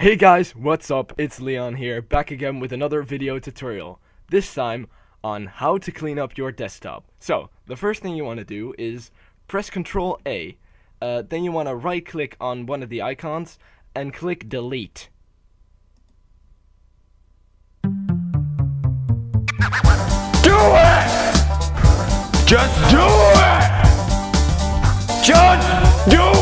Hey guys, what's up? It's Leon here, back again with another video tutorial. This time on how to clean up your desktop. So, the first thing you want to do is press Ctrl A. Uh, then you want to right click on one of the icons and click delete. Do it! Just do it! Just do it!